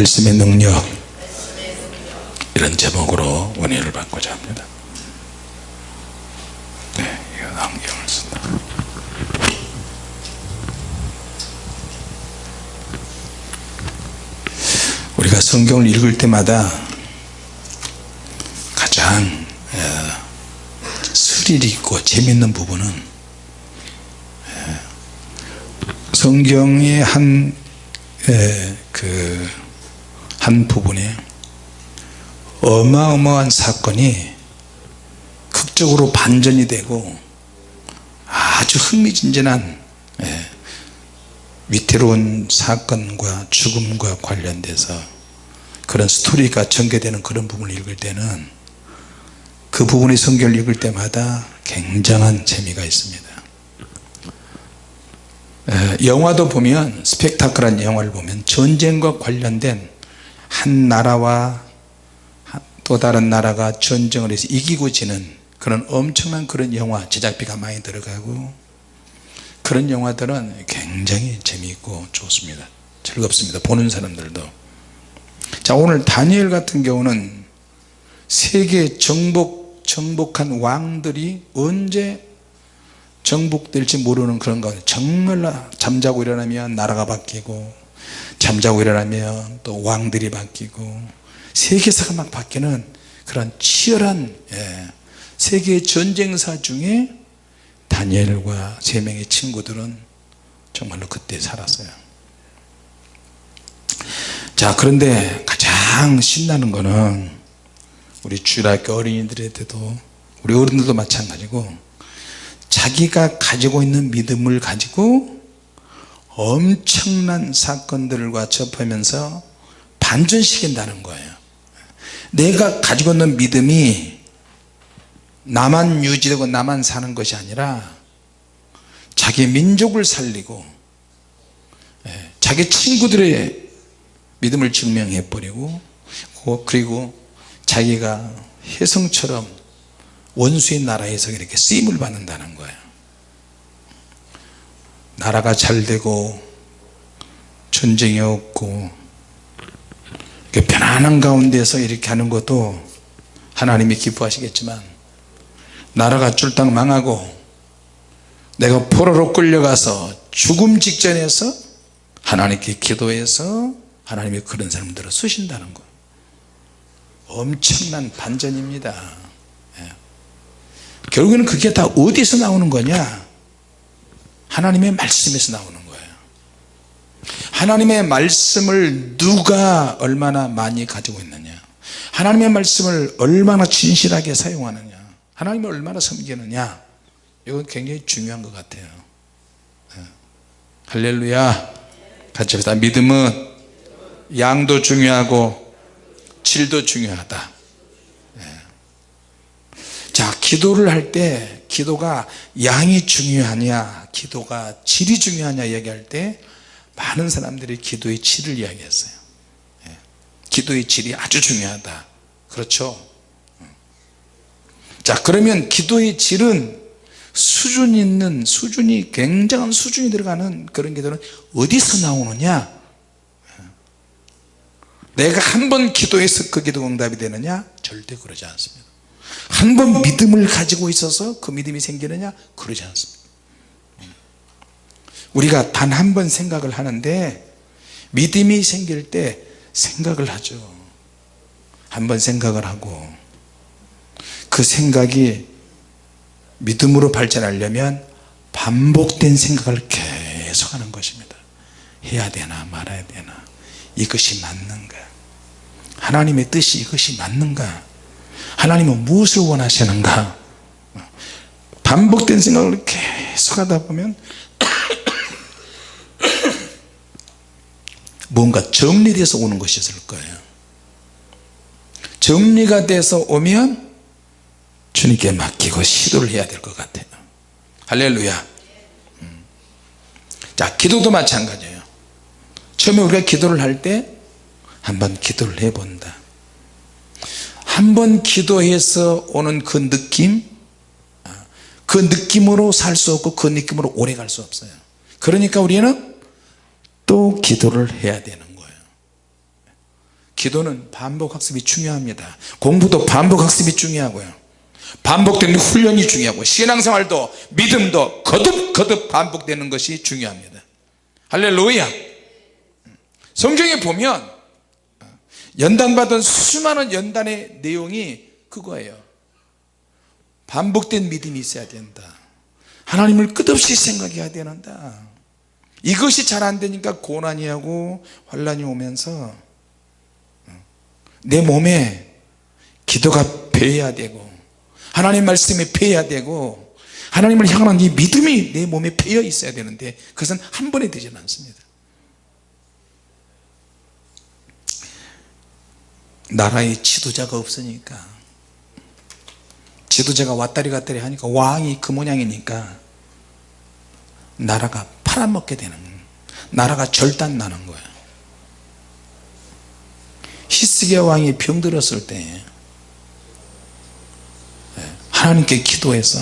말씀의 능력 이런 제목으로 원인을 받고자 합니다. 네, 이거 안경을 쓴다. 우리가 성경을 읽을 때마다 가장 스릴 있고 재밌는 부분은 성경의 한, 그, 한 부분에 어마어마한 사건이 극적으로 반전이 되고 아주 흥미진진한 위태로운 사건과 죽음과 관련돼서 그런 스토리가 전개되는 그런 부분을 읽을 때는 그 부분의 성경을 읽을 때마다 굉장한 재미가 있습니다. 영화도 보면 스펙타클한 영화를 보면 전쟁과 관련된 한 나라와 또 다른 나라가 전쟁을 해서 이기고 지는 그런 엄청난 그런 영화 제작비가 많이 들어가고 그런 영화들은 굉장히 재미있고 좋습니다. 즐겁습니다. 보는 사람들도. 자 오늘 다니엘 같은 경우는 세계 정복 정복한 왕들이 언제 정복될지 모르는 그런 가운데 정말 잠자고 일어나면 나라가 바뀌고 잠자고 일어나면 또 왕들이 바뀌고 세계사가 막 바뀌는 그런 치열한 예, 세계 전쟁사 중에 다니엘과 세 명의 친구들은 정말로 그때 살았어요. 자 그런데 가장 신나는 거는 우리 주일학교 어린이들한테도 우리 어른들도 마찬가지고 자기가 가지고 있는 믿음을 가지고 엄청난 사건들과 접하면서 반전시킨다는 거예요. 내가 가지고 있는 믿음이 나만 유지되고 나만 사는 것이 아니라 자기 민족을 살리고 예, 자기 친구들의 믿음을 증명해 버리고 그리고 자기가 혜성처럼 원수의 나라에서 이렇게 쓰임을 받는다는 거예요 나라가 잘 되고 전쟁이 없고 편안한 가운데서 이렇게 하는 것도 하나님이 기뻐하시겠지만 나라가 쫄딱 망하고 내가 포로로 끌려가서 죽음 직전에서 하나님께 기도해서 하나님이 그런 사람들을 쓰신다는 거 엄청난 반전입니다. 결국에는 그게 다 어디서 나오는 거냐 하나님의 말씀에서 나오는 거예요. 하나님의 말씀을 누가 얼마나 많이 가지고 있느냐? 하나님의 말씀을 얼마나 진실하게 사용하느냐? 하나님을 얼마나 섬기느냐? 이건 굉장히 중요한 것 같아요. 네. 할렐루야. 같이 합시다. 믿음은 양도 중요하고 질도 중요하다 자 기도를 할 때 기도가 양이 중요하냐 기도가 질이 중요하냐 얘기할 때 많은 사람들이 기도의 질을 이야기했어요. 예. 기도의 질이 아주 중요하다. 그렇죠? 자 그러면 기도의 질은 수준 있는 수준이 굉장한 수준이 들어가는 그런 기도는 어디서 나오느냐? 예. 내가 한 번 기도해서 그 기도 응답이 되느냐? 절대 그러지 않습니다 한 번 믿음을 가지고 있어서 그 믿음이 생기느냐? 그러지 않습니다. 우리가 단 한 번 생각을 하는데 믿음이 생길 때 생각을 하죠. 한 번 생각을 하고 그 생각이 믿음으로 발전하려면 반복된 생각을 계속 하는 것입니다. 해야 되나 말아야 되나 이것이 맞는가? 하나님의 뜻이 이것이 맞는가 하나님은 무엇을 원하시는가? 반복된 생각을 계속 하다 보면 뭔가 정리돼서 오는 것이 있을 거예요. 정리가 돼서 오면 주님께 맡기고 시도를 해야 될 것 같아요. 할렐루야. 음. 자 기도도 마찬가지예요. 처음에 우리가 기도를 할 때 한번 기도를 해본다 한 번 기도해서 오는 그 느낌? 그 느낌으로 살 수 없고 그 느낌으로 오래 갈 수 없어요. 그러니까 우리는 또 기도를 해야 되는 거예요. 기도는 반복학습이 중요합니다. 공부도 반복학습이 중요하고요. 반복되는 훈련이 중요하고 신앙생활도 믿음도 거듭거듭 반복되는 것이 중요합니다. 할렐루야. 성경에 보면 연단받은 수많은 연단의 내용이 그거예요. 반복된 믿음이 있어야 된다. 하나님을 끝없이 생각해야 되는다. 이것이 잘 안되니까 고난이 하고 환란이 오면서 내 몸에 기도가 배야 되고 하나님 말씀에 배야 되고 하나님을 향한 이 믿음이 내 몸에 배어 있어야 되는데 그것은 한 번에 되지는 않습니다 나라에 지도자가 없으니까. 지도자가 왔다리 갔다리 하니까 왕이 그 모양이니까 나라가 팔아먹게 되는 거예요 나라가 절단나는 거예요 히스기야 왕이 병들었을 때 하나님께 기도해서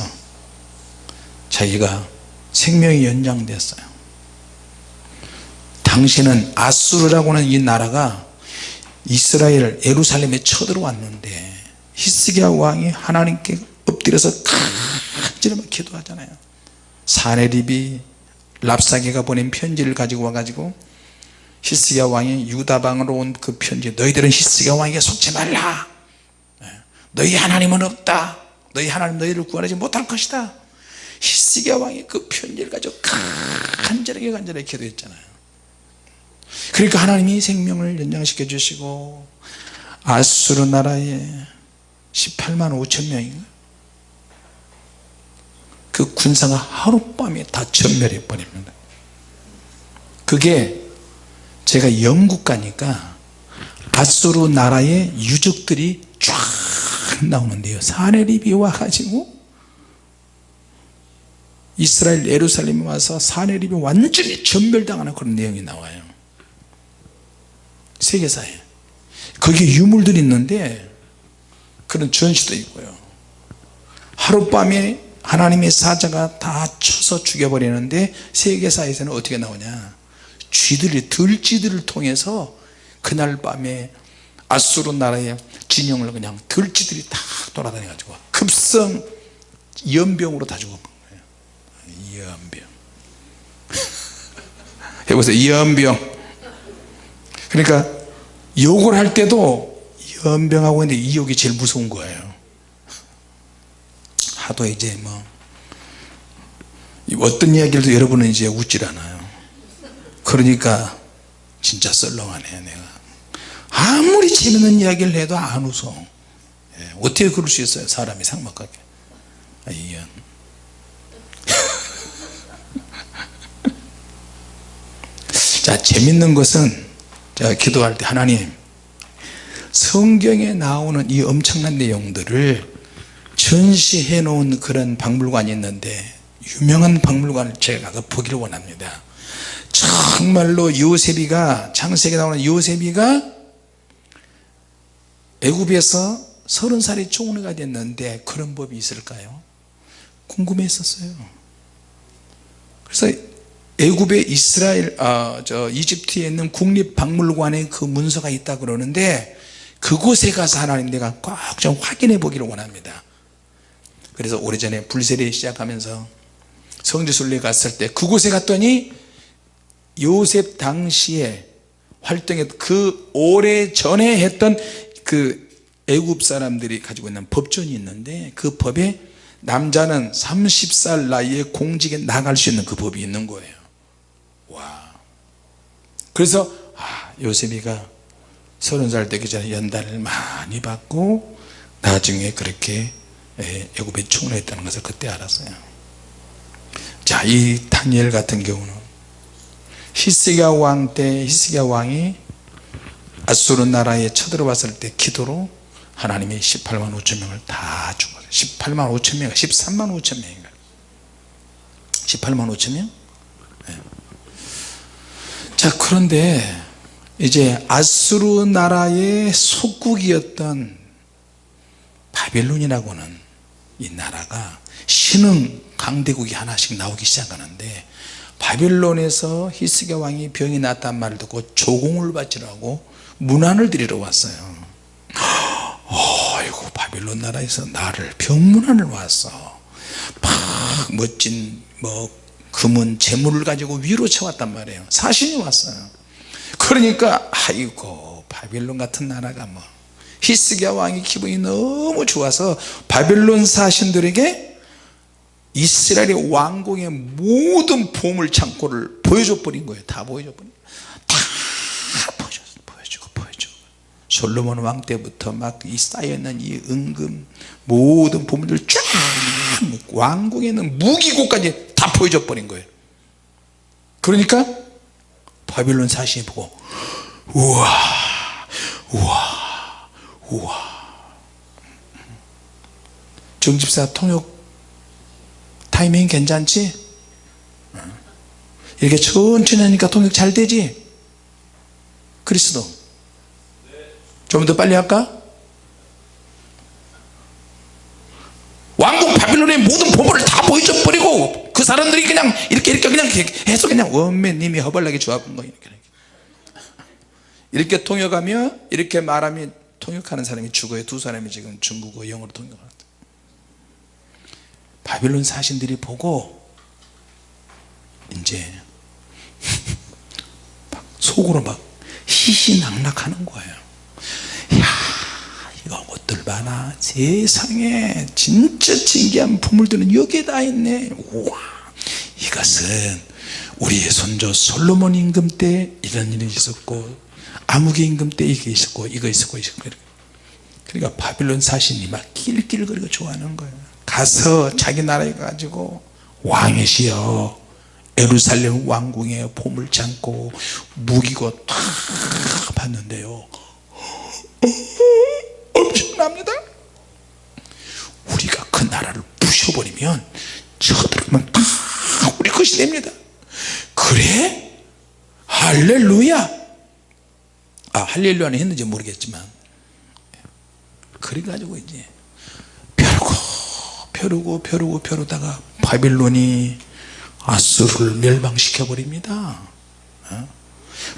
자기가 생명이 연장됐어요. 당신은 아수르라고 하는 이 나라가 이스라엘 예루살렘에 쳐들어왔는데 히스기야 왕이 하나님께 엎드려서 간절히 기도하잖아요. 사내립이 랍사게가 보낸 편지를 가지고 와가지고 히스기야 왕이 유다방으로 온 그 편지 너희들은 히스기야 왕에게 속지 말라. 너희 하나님은 없다. 너희 하나님 너희를 구원하지 못할 것이다. 히스기야 왕이 그 편지를 가지고 간절하게 간절하게 기도했잖아요 그러니까 하나님이 생명을 연장시켜 주시고 아수르 나라에 18만 5천 명인가 그 군사가 하룻밤에 다 전멸해 버립니다. 그게 제가 영국 가니까 아수르 나라의 유적들이 쫙 나오는데요. 사내립이 와 가지고 이스라엘 예루살렘에 와서 사내립이 완전히 전멸당하는 그런 내용이 나와요 세계사에. 거기에 유물들이 있는데 그런 전시도 있고요. 하룻밤에 하나님의 사자가 다 쳐서 죽여버리는데 세계사에서는 어떻게 나오냐? 쥐들이 들쥐들을 통해서 그날 밤에 아수르 나라의 진영을 그냥 들쥐들이 다 돌아다녀 가지고 급성 연병으로 다 죽은 거예요. 연병. 해보세요. 연병 그러니까 욕을 할 때도 연병하고 있는데 이 욕이 제일 무서운 거예요. 하도 이제 뭐 어떤 이야기를 여러분은 이제 웃질 않아요. 그러니까 진짜 썰렁하네 내가. 아무리 재밌는 이야기를 해도 안 웃어. 예, 어떻게 그럴 수 있어요 사람이 상막하게? 아, 이연. 자 재밌는 것은 제가 기도할 때 하나님 성경에 나오는 이 엄청난 내용들을 전시해 놓은 그런 박물관이 있는데 유명한 박물관을 제가 가서 보기를 원합니다. 정말로 요셉이가 창세기에 나오는 요셉이가 애굽에서 서른 살이 총리가 됐는데 그런 법이 있을까요? 궁금했었어요. 그래서 애굽의 이스라엘 어, 저 이집트에 있는 국립박물관에 그 문서가 있다 그러는데 그곳에 가서 하나님 내가 꼭 좀 확인해 보기를 원합니다. 그래서 오래전에 불세례 시작하면서 성지순례 갔을 때 그곳에 갔더니 요셉 당시에 활동했 그 오래 전에 했던 그 애굽 사람들이 가지고 있는 법전이 있는데 그 법에 남자는 30살 나이에 공직에 나갈 수 있는 그 법이 있는 거예요. 와 그래서 아, 요셉이가 서른 살 되기 전에 연단을 많이 받고 나중에 그렇게 예, 애굽에 총리했다는 것을 그때 알았어요. 자이 다니엘 같은 경우는 히스기야 왕 때 히스기야 왕이 아수르 나라에 쳐들어왔을 때 기도로 하나님이 18만 5천 명을 다 죽었어요. 18만 5천 명 13만 5천 명인가? 18만 5천 명? 네. 자 그런데 이제 아수르 나라의 속국이었던 바벨론이라고는 이 나라가 신흥 강대국이 하나씩 나오기 시작하는데 바벨론에서 히스기야 왕이 병이 났단 말을 듣고 조공을 바치라고 문안을 드리러 왔어요. 어이구 바빌론 나라에서 나를 병문안을 왔어 막 멋진 뭐 금은 재물을 가지고 위로 쳐왔단 말이에요. 사신이 왔어요. 그러니까 아이고 바빌론 같은 나라가 뭐 히스기야 왕이 기분이 너무 좋아서 바빌론 사신들에게 이스라엘의 왕궁의 모든 보물 창고를 보여줘 버린 거예요. 다 보여줘 버린 다 보여줘, 보여주고 보여주고. 솔로몬 왕 때부터 막 이 쌓여있는 이 은금 모든 보물들 쫙 왕궁에 있는 무기고까지 다 보여줘 버린 거예요 그러니까 바빌론 사신이 보고 우와 우와 우와 정집사 통역 타이밍 괜찮지? 이렇게 천천히 하니까 통역 잘 되지? 그리스도 좀 더 빨리 할까? 왕국 바빌론의 모든 보물을 다 보여줘 버리고 그 사람들이 그냥 이렇게 이렇게 그냥 해서 그냥 원맨님이 허벌나게 좋아본 거예요 이렇게. 통역하며 이렇게 말하면 통역하는 사람이 죽어요 두 사람이 지금 중국어 영어로 통역하는 바빌론 사신들이 보고 이제 막 속으로 막 희희낙낙하는 거예요. 야 봐라 세상에 진짜 신기한 보물들은 여기에 다 있네. 우와. 이것은 우리의 손조 솔로몬 임금 때 이런 일이 있었고 아무개 임금 때 이게 있었고 이거 있었고 있었고 그러니까 바빌론 사신이 막 낄낄거리고 좋아하는 거예요 가서 자기 나라에 가지고 왕이시여 에루살렘 왕궁에 보물 창고 무기고 탁 봤는데요 엄청납니다 우리가 그 부셔버리면 저들은 다 우리 것이 됩니다 그래? 할렐루야 아 할렐루야는 했는지 모르겠지만 그래가지고 이제 벼르고 벼르고 벼르고 벼르다가 바빌론이 아수르를 멸망시켜 버립니다 어?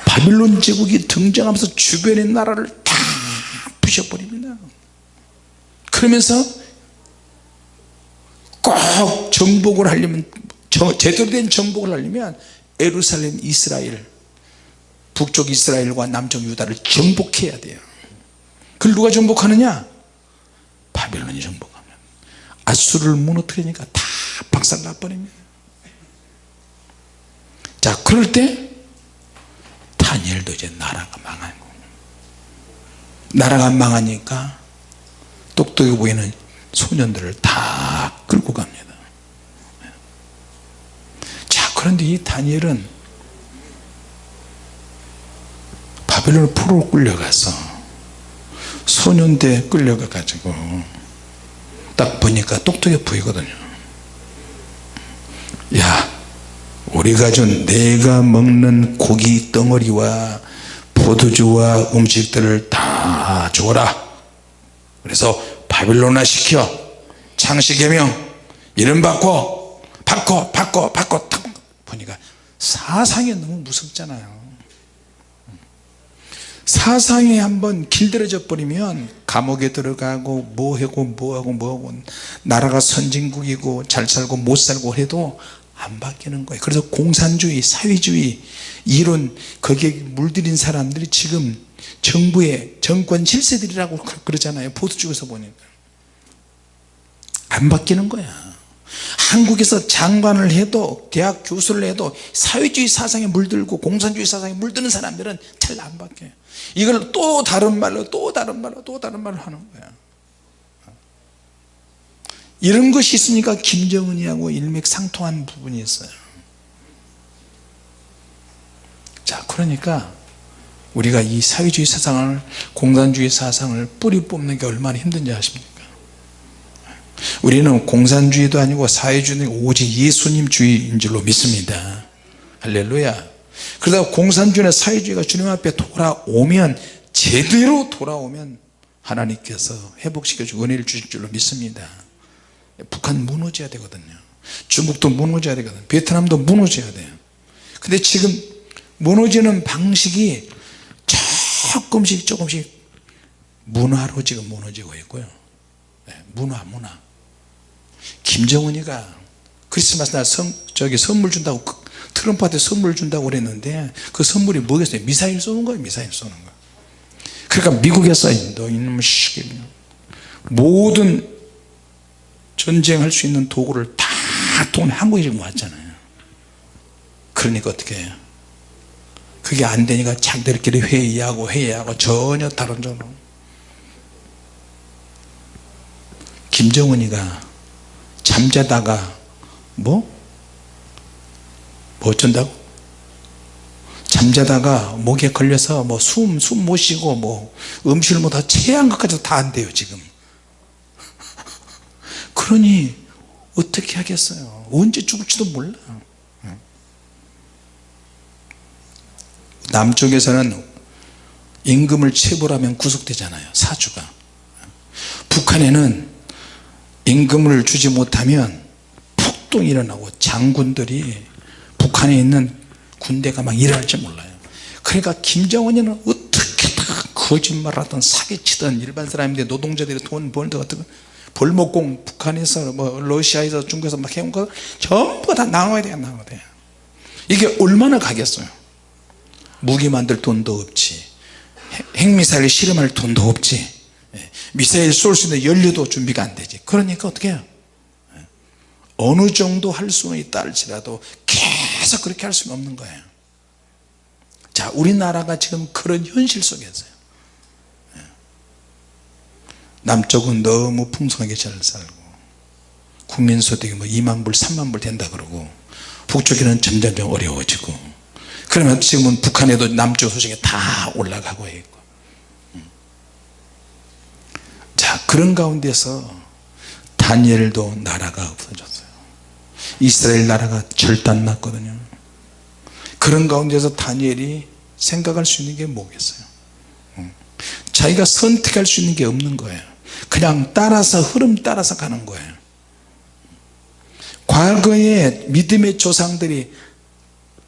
바빌론 제국이 등장하면서 주변의 나라를 다 부셔버립니다 그러면서 꼭 정복을 하려면 제대로 된 정복을 하려면 에루살렘 이스라엘 북쪽 이스라엘과 남쪽 유다를 정복해야 돼요. 그걸 누가 정복하느냐? 바빌론이 정복하면. 아수르를 무너뜨리니까 다 박살나 버립니다 자 그럴 때 다니엘도 이제 나라가 망한 거 나라가 망하니까 똑똑해 보이는 소년들을 다 끌고 갑니다. 자 그런데 이 다니엘은 바벨론 포로 끌려가서 소년대 끌려가 가지고 딱 보니까 똑똑해 보이거든요. 야 우리가 준 내가 먹는 고기 덩어리와 포도주와 음식들을 다 줘라. 그래서 바빌론화 시켜 창시개명. 이름 바꿔. 바꿔 바꿔 바꿔. 탁 보니까 사상이 너무 무섭잖아요. 사상이 한번 길들여져 버리면 감옥에 들어가고 뭐하고 뭐하고 뭐하고 나라가 선진국이고 잘 살고 못 살고 해도 안 바뀌는 거예요. 그래서 공산주의 사회주의 이론 거기에 물들인 사람들이 지금 정부의 정권 질세들이라고 그러잖아요. 보수쪽에서 보니까 안 바뀌는 거야. 한국에서 장관을 해도 대학 교수를 해도 사회주의 사상에 물들고 공산주의 사상에 물드는 사람들은 잘 안 바뀌어요 이걸 또 다른 말로 또 다른 말로 또 다른 말로 하는 거야. 이런 것이 있으니까 김정은이하고 일맥상통한 부분이 있어요. 자 그러니까 우리가 이 사회주의 사상을 공산주의 사상을 뿌리 뽑는 게 얼마나 힘든지 아십니까 우리는 공산주의도 아니고 사회주의도 오직 예수님 주의인 줄로 믿습니다. 할렐루야. 그러다 공산주의나 사회주의가 주님 앞에 돌아오면 제대로 돌아오면 하나님께서 회복시켜 주고 은혜를 주실 줄로 믿습니다. 북한 무너져야 되거든요. 중국도 무너져야 되거든요. 베트남도 무너져야 돼요. 근데 지금 무너지는 방식이 조금씩 조금씩 문화로 지금 무너지고 있고요. 네, 문화 문화 김정은이가 크리스마스 날 선, 저기 선물 준다고 그 트럼프한테 선물 준다고 그랬는데 그 선물이 뭐겠어요? 미사일 쏘는 거예요 미사일 쏘는 거. 그러니까 미국에서 너 이놈의 모든 전쟁할 수 있는 도구를 다 동네 한국에 지금 왔잖아요. 그러니까 어떻게 해요? 그게 안 되니까 자기들끼리 회의하고 회의하고 전혀 다른 전로 김정은이가 잠자다가 뭐? 뭐 어쩐다고? 잠자다가 목에 걸려서 뭐 숨 숨 못 쉬고 뭐 음식을 못하 체한 것까지도 다 안 돼요 지금 그러니 어떻게 하겠어요 언제 죽을지도 몰라 남쪽에서는 임금을 체불하면 구속되잖아요 사주가 북한에는 임금을 주지 못하면 폭동이 일어나고 장군들이 북한에 있는 군대가 막 일어날지 몰라요. 그러니까 김정은이는 어떻게 다 거짓말하던 사기치던 일반 사람인데 노동자들이 돈 벌던 어떤 벌목공 북한에서 뭐 러시아에서 중국에서 막 해온 거 전부 다 나눠야 돼요 나눠야 돼요? 이게 얼마나 가겠어요? 무기 만들 돈도 없지. 핵미사일 실험할 돈도 없지. 예, 미사일 쏠 수 있는 연료도 준비가 안 되지. 그러니까 어떻게 해요? 예, 어느 정도 할 수는 있다 할지라도 계속 그렇게 할 수는 없는 거예요. 자 우리나라가 지금 그런 현실 속에 있어요. 예. 남쪽은 너무 풍성하게 잘 살고 국민소득이 뭐 2만 불 3만 불 된다 그러고 북쪽에는 점점 점 어려워지고 그러면 지금은 북한에도 남쪽 소식이 다 올라가고 있고 자 그런 가운데서 다니엘도 나라가 없어졌어요. 이스라엘 나라가 절단났거든요. 그런 가운데서 다니엘이 생각할 수 있는 게 뭐겠어요? 자기가 선택할 수 있는 게 없는 거예요. 그냥 따라서 흐름 따라서 가는 거예요. 과거에 믿음의 조상들이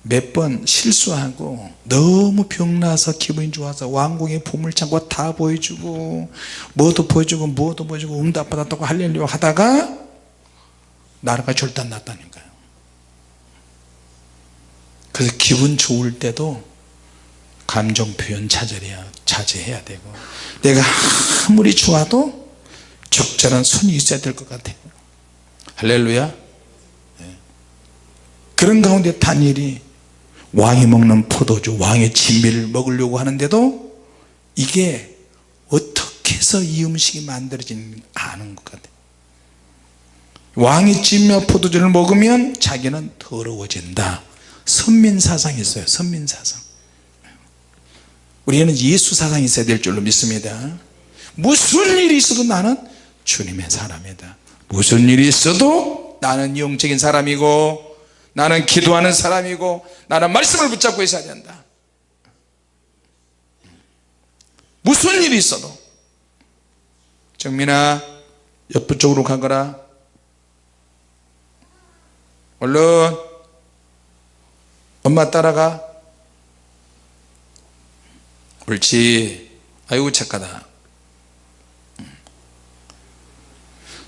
몇 번 실수하고 너무 병나서 기분이 좋아서 왕궁의 보물창고 다 보여주고 뭐도 보여주고 뭐도 보여주고 응답 받았다고 할렐루야 하다가 나라가 절단 났다니까요. 그래서 기분 좋을 때도 감정 표현 자제해야, 자제해야 되고 내가 아무리 좋아도 적절한 선이 있어야 될 것 같아요. 할렐루야. 네. 그런 가운데 다니엘이 왕이 먹는 포도주 왕의 진미를 먹으려고 하는데도 이게 어떻게 해서 이 음식이 만들어지는지 아는 것 같아요 왕이 진미와 포도주를 먹으면 자기는 더러워진다. 선민사상이 있어요. 선민사상. 우리는 예수 사상이 있어야 될 줄로 믿습니다. 무슨 일이 있어도 나는 주님의 사람이다. 무슨 일이 있어도 나는 영적인 사람이고 나는 기도하는 사람이고 나는 말씀을 붙잡고 있어야 된다. 무슨 일이 있어도 정민아 옆 쪽으로 가거라. 얼른 엄마 따라가. 옳지. 아이고 착하다.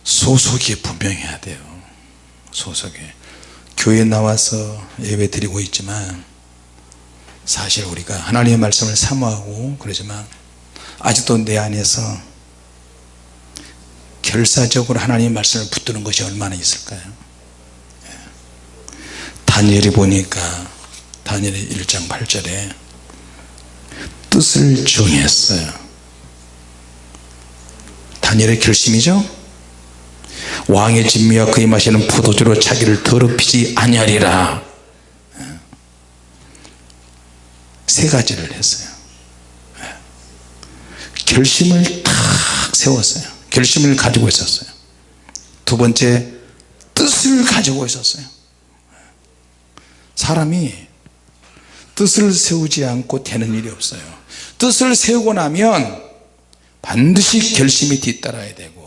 소속이 분명해야 돼요. 소속이 교회 나와서 예배 드리고 있지만 사실 우리가 하나님의 말씀을 사모하고 그러지만 아직도 내 안에서 결사적으로 하나님의 말씀을 붙드는 것이 얼마나 있을까요? 예. 다니엘이 보니까 다니엘의 1장 8절에 뜻을 정했어요. 다니엘의 결심이죠 왕의 진미와 그의 마시는 포도주로 자기를 더럽히지 아니하리라. 세 가지를 했어요. 결심을 탁 세웠어요. 결심을 가지고 있었어요. 두 번째 뜻을 가지고 있었어요. 사람이 뜻을 세우지 않고 되는 일이 없어요. 뜻을 세우고 나면 반드시 결심이 뒤따라야 되고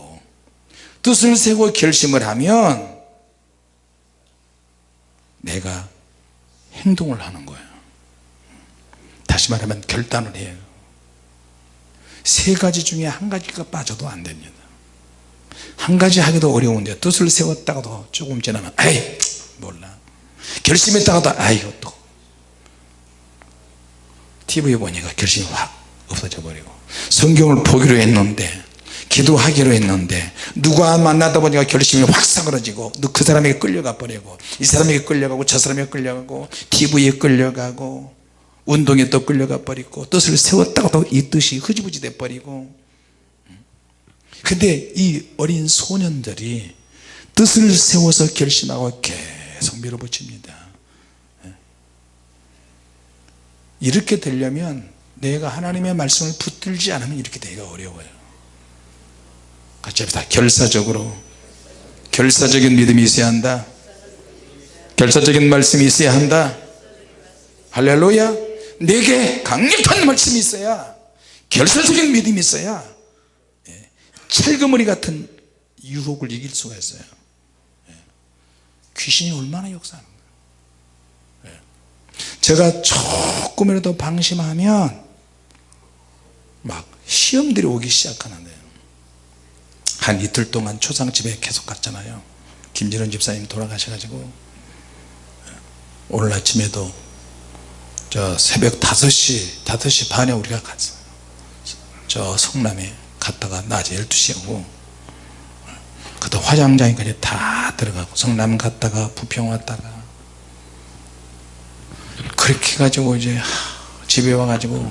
뜻을 세고 결심을 하면 내가 행동을 하는 거예요. 다시 말하면 결단을 해요. 세 가지 중에 한 가지가 빠져도 안 됩니다. 한 가지 하기도 어려운데 뜻을 세웠다가도 조금 지나면 아이 몰라. 결심했다가도 아이고 또 TV에 보니까 결심이 확 없어져 버리고 성경을 보기로 했는데 기도하기로 했는데 누가 만나다 보니까 결심이 확 사그러지고 그 사람에게 끌려가 버리고 이 사람에게 끌려가고 저 사람에게 끌려가고 TV에 끌려가고 운동에 또 끌려가 버리고 뜻을 세웠다가도 이 뜻이 흐지부지 돼 버리고. 근데 이 어린 소년들이 뜻을 세워서 결심하고 계속 밀어붙입니다. 이렇게 되려면 내가 하나님의 말씀을 붙들지 않으면 이렇게 되기가 어려워요 같이 합시다. 결사적으로. 결사적인 믿음이 있어야 한다. 결사적인 말씀이 있어야 한다. 할렐루야. 내게 강력한 말씀이 있어야. 결사적인 믿음이 있어야. 예, 철거머리 같은 유혹을 이길 수가 있어요. 예, 귀신이 얼마나 역사하는 거예요 예. 제가 조금이라도 방심하면 막 시험들이 오기 시작하는데요 한 이틀 동안 초상 집에 계속 갔잖아요. 김진원 집사님 돌아가셔가지고 오늘 아침에도 저 새벽 5시 5시 반에 우리가 갔어요 저 성남에 갔다가 낮에 12시에 오고 그때 화장장까지 다 들어가고 성남 갔다가 부평 왔다가 그렇게 해가지고 이제 집에 와가지고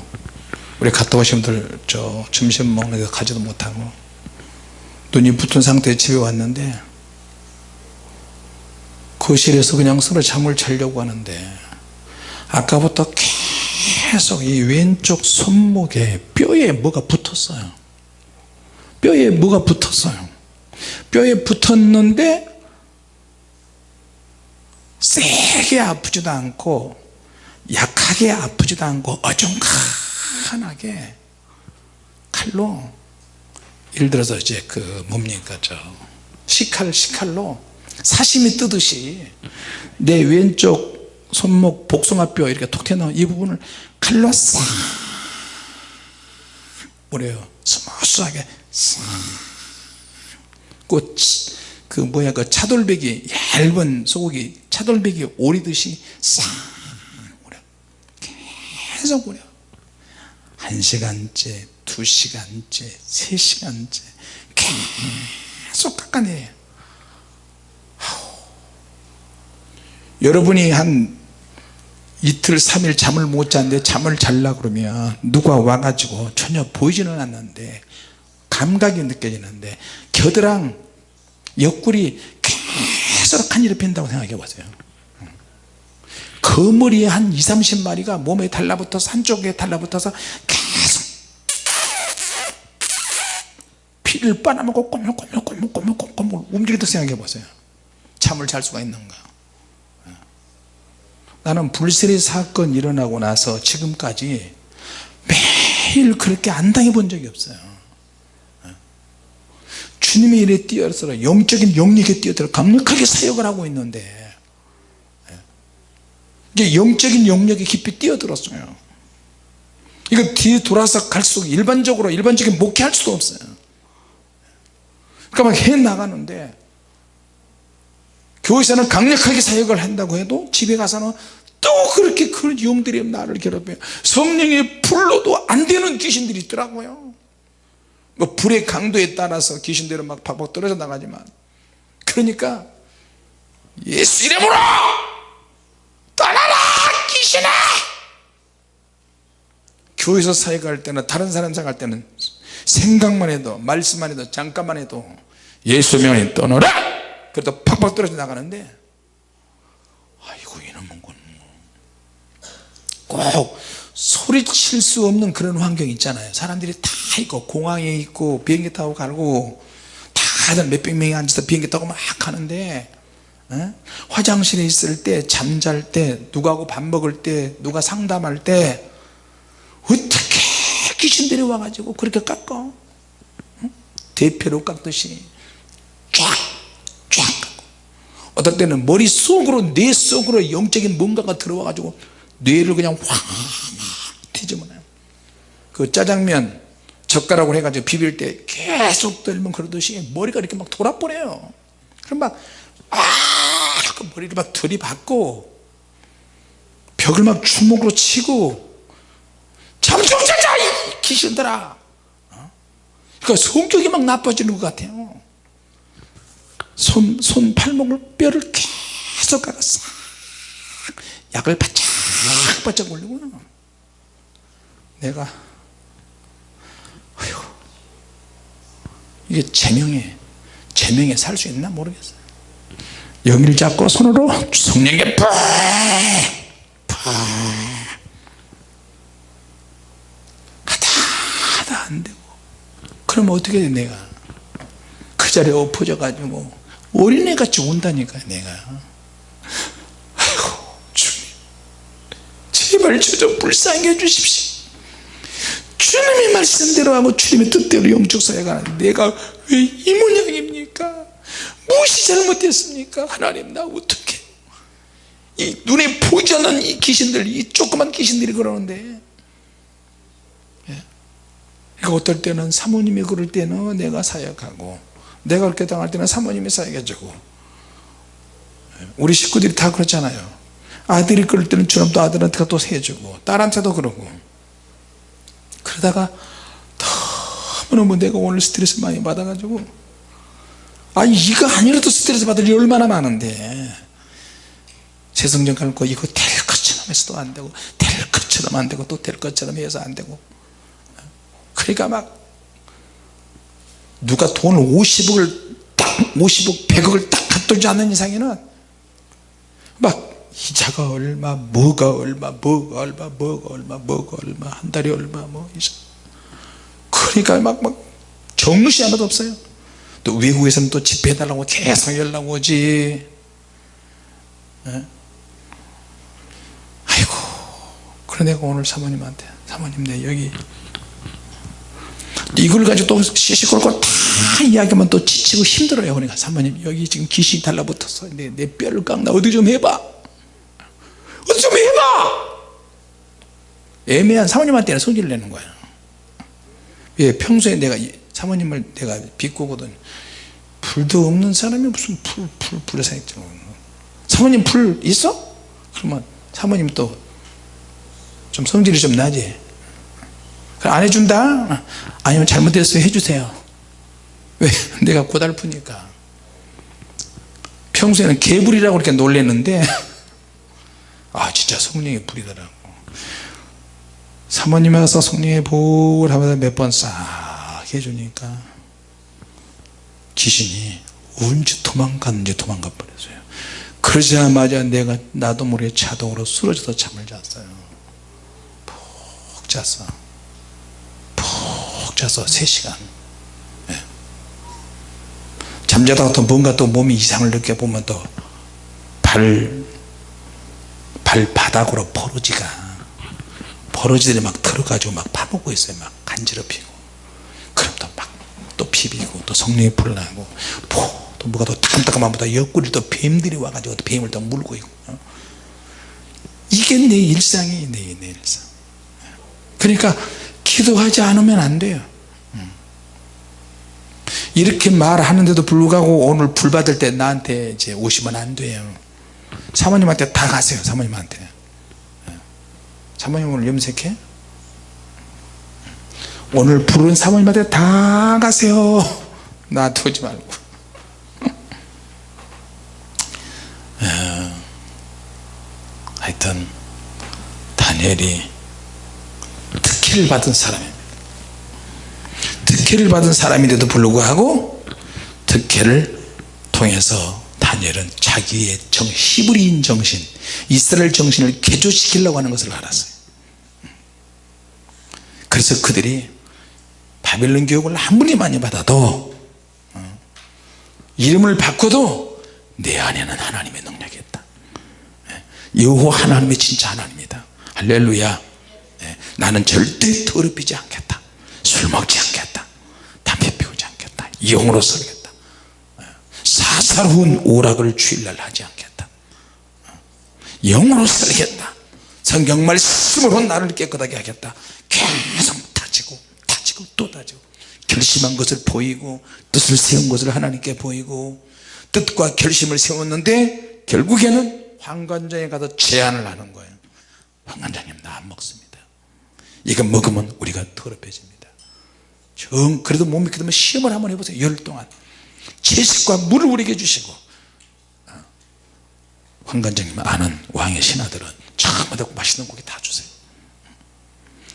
우리 갔다 오신 분들 저 점심 먹는 데 가지도 못하고 눈이 붙은 상태에 집에 왔는데 거실에서 그냥 서로 잠을 자려고 하는데 아까부터 계속 이 왼쪽 손목에 뼈에 뭐가 붙었어요. 뼈에 뭐가 붙었어요. 뼈에 붙었는데 세게 아프지도 않고 약하게 아프지도 않고 어중간하게 칼로 예를 들어서 이제 그 뭡니까 저 식칼 식칼로 사시미 뜨듯이 내 왼쪽 손목 복숭아뼈 이렇게 톡 튀어나온 이 부분을 칼로 싹 뭐래요. smooth하게 싹 그 그 뭐야 그 차돌배기 얇은 소고기 차돌배기 오리듯이 싹 오려 계속 오려 한 시간째 두 시간째 세 시간째 계속 깎아내요. 여러분이 한 이틀 삼일 잠을 못 잤는데 잠을 잘라 그러면 누가 와가지고 전혀 보이지는 않는데 감각이 느껴지는데 겨드랑 옆구리 계속 간지럽 힌다고 생각해 보세요. 거머리에 한 2, 30마리가 몸에 달라붙어서 한쪽에 달라붙어서 계속 피를 빨아먹고 꼬물꼬물꼬물꼬물꼬물 움직이다 생각해 보세요. 잠을 잘 수가 있는가. 나는 불세례 사건 일어나고 나서 지금까지 매일 그렇게 안 당해 본 적이 없어요. 주님의 일에 뛰어들어 영적인 영역에 뛰어들어 강력하게 사역을 하고 있는데 이제 영적인 영역에 깊이 뛰어들었어요. 이거 뒤에 돌아서 갈수록 일반적으로 일반적인 목회할 수도 없어요 그러니까 막해 나가는데 교회에서는 강력하게 사역을 한다고 해도 집에 가서는 또 그렇게 그 영들이 나를 괴롭혀요. 성령의 불로도 안 되는 귀신들이 있더라고요. 뭐 불의 강도에 따라서 귀신들은 막 팍팍 떨어져 나가지만. 그러니까 예수 이름으로 떠나라 귀신아! 교회에서 사역할 때는 다른 사람 사역할 때는 생각만 해도 말씀만 해도 잠깐만 해도 예수 명에 떠나라! 그래도 팍팍 떨어져 나가는데 아이고 이놈은 꼭 소리칠 수 없는 그런 환경 있잖아요. 사람들이 다 있고 공항에 있고 비행기 타고 가고 다들 몇백 명이 앉아서 비행기 타고 막 하는데 에? 화장실에 있을 때 잠잘 때 누구하고 밥 먹을 때 누가 상담할 때 어떻게 귀신들이 와가지고 그렇게 깎아? 응? 대표로 깎듯이 쫙쫙 깎고 어떨 때는 머릿속으로 뇌 속으로 영적인 뭔가가 들어와 가지고 뇌를 그냥 확 뒤집어놔요 그 짜장면 젓가락으로 해가지고 비빌 때 계속 들면 그러듯이 머리가 이렇게 막 돌아버려요 그럼 막 아! 머리를 막 들이받고 벽을 막 주먹으로 치고 잠좀 자자 이 귀신들아 어? 그러니까 성격이 막 나빠지는 것 같아요 손, 손 팔목을 뼈를 계속 가가 싹 약을 바짝 바짝 올리고. 내가 어휴, 이게 제명에 제명에 살 수 있나 모르겠어요. 여기를 잡고 손으로 성령에 푹 하다 하다 안 되고. 그럼 어떻게 돼 내가? 그 자리에 엎어져 가지고 어린애같이 운다니까 내가. 아이고 주님. 제발 저 좀 불쌍히 해주십시오. 주님의 말씀대로 하고 주님의 뜻대로 영적 사회가 내가 왜 이 모양입니까? 무엇이 잘못됐습니까? 하나님 나 어떻게 이 눈에 보이지 않는 이 귀신들 이 조그만 귀신들이 그러는데. 예. 그러니까 어떨 때는 사모님이 그럴 때는 내가 사역하고 내가 그렇게 당할 때는 사모님이 예. 우리 식구들이 다 그렇잖아요. 아들이 그럴 때는 또 아들한테 또 해주고 딸한테도 그러고. 그러다가 너무너무 내가 오늘 스트레스 많이 받아가지고 아니 이거 아니라도 스트레스 받을 일이 얼마나 많은데. 세성전 갈고 이거 될 것처럼 해서도 안 되고 될 것처럼 안 되고 또 될 것처럼 해서 안 되고. 그러니까 막 누가 돈을 50억을 딱 50억 100억을 딱 갖돌지 않는 이상에는 막 이자가 얼마 뭐가 얼마 뭐가 얼마 뭐가 얼마 뭐가 얼마 한 달에 얼마 뭐 그러니까 막, 막 정시 하나도 없어요 또 외국에서는 또 집회해달라고 계속 연락 오지 예? 아이고 내가 오늘 사모님한테 사모님 내 여기 이걸 가지고 또 시시콜콜 다 이야기하면 또 지치고 힘들어요 그러니까. 사모님 여기 지금 귀신이 달라붙었어 내, 내 뼈를 깎나? 어디 좀 해봐. 어디 좀 해봐! 애매한 사모님한테는 성질을 내는 거야. 예, 평소에 내가 사모님을 내가 비꼬거든. 불도 없는 사람이 무슨 불, 불, 불에 사있죠 사모님 불 있어? 그러면 사모님 또 좀 성질이 좀 나지 안 해준다? 아니면 잘못됐어요 해주세요. 왜? 내가 고달프니까. 평소에는 개불이라고 이렇게 놀랬는데. 아 진짜 성령의 불이더라고. 사모님에 가서 성령의 불 하면서 몇 번 싹 해주니까 귀신이 언제 도망갔는지 도망가 버렸어요. 그러자마자 내가 나도 모르게 자동으로 쓰러져서 잠을 잤어요. 푹 잤어. 푹 자서 3시간. 네. 잠자다가 또 뭔가 또 몸이 이상을 느껴보면 또 발 발바닥으로 버러지가 버러지들이 막 들어가지고 막 파먹고 있어요. 막 간지럽히고. 그럼 또 막 또 비비고 또 성령이 불나고 또 뭐가 또 따끔따끔한 보다 옆구리 또 뱀들이 와가지고 또 뱀을 또 물고 있고. 어? 이게 내 일상이 내, 내 일상. 그러니까 기도하지 않으면 안 돼요. 음. 이렇게 말하는데도 불구하고 오늘 불 받을 때 나한테 이제 오시면 안 돼요. 사모님한테 다 가세요 사모님한테. 사모님 오늘 염색해? 오늘 부른 사모님한테 다 가세요. 나한테 오지 말고. 하여튼 다니엘이 특혜를 받은 사람입니다 특혜를 받은 사람인데도 불구하고 특혜를 통해서 다니엘은 자기의 정, 히브리인 정신 이스라엘 정신을 개조시키려고 하는 것을 알았어요. 그래서 그들이 바벨론 교육을 아무리 많이 받아도 어, 이름을 바꿔도 내 안에는 하나님의 능력이 있다. 예, 여호 하나님의 진짜 하나님이다. 할렐루야. 예, 나는 절대 더럽히지 않겠다. 술 먹지 않겠다. 담배 피우지 않겠다. 영으로 살겠다. 예, 사사로운 오락을 주일날 하지 않겠다. 영으로 살겠다. 성경 말씀으로 나를 깨끗하게 하겠다. 계속 다지고 다지고 또 따지고 결심한 것을 보이고 뜻을 세운 것을 하나님께 보이고 뜻과 결심을 세웠는데 결국에는 황관장에 가서 제안을 하는 거예요. 황관장님 나 안 먹습니다 이거 먹으면 우리가 더럽혀집니다. 정 그래도 못 믿게 되면 시험을 한번 해보세요. 열 동안. 채식과 물을 우리에게 주시고. 어. 황관장님 아는 왕의 신하들은 처음부터 맛있는 고기 다 주세요.